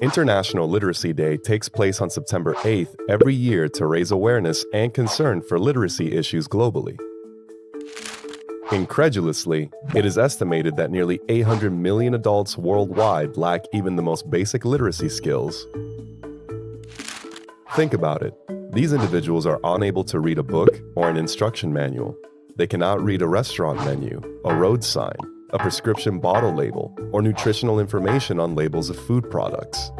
International Literacy Day takes place on September 8th every year to raise awareness and concern for literacy issues globally. Incredulously, it is estimated that nearly 800 million adults worldwide lack even the most basic literacy skills. Think about it. These individuals are unable to read a book or an instruction manual. They cannot read a restaurant menu, a road sign, a prescription bottle label, or nutritional information on labels of food products.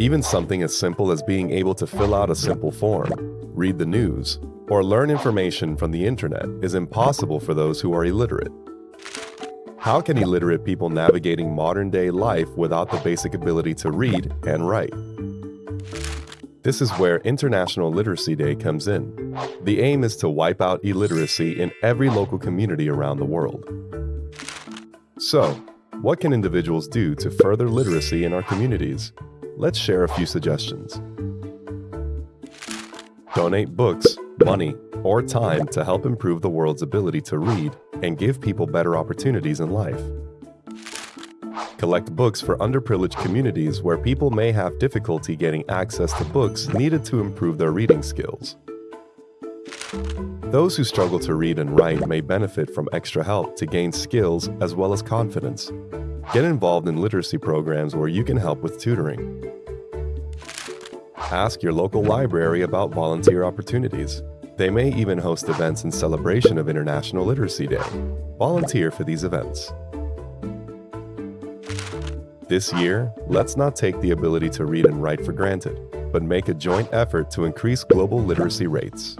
Even something as simple as being able to fill out a simple form, read the news, or learn information from the internet is impossible for those who are illiterate. How can illiterate people navigating modern-day life without the basic ability to read and write? This is where International Literacy Day comes in. The aim is to wipe out illiteracy in every local community around the world. So, what can individuals do to further literacy in our communities? Let's share a few suggestions. Donate books, money, or time to help improve the world's ability to read and give people better opportunities in life. Collect books for underprivileged communities where people may have difficulty getting access to books needed to improve their reading skills. Those who struggle to read and write may benefit from extra help to gain skills as well as confidence. Get involved in literacy programs where you can help with tutoring. Ask your local library about volunteer opportunities. They may even host events in celebration of International Literacy Day. Volunteer for these events. This year, let's not take the ability to read and write for granted, but make a joint effort to increase global literacy rates.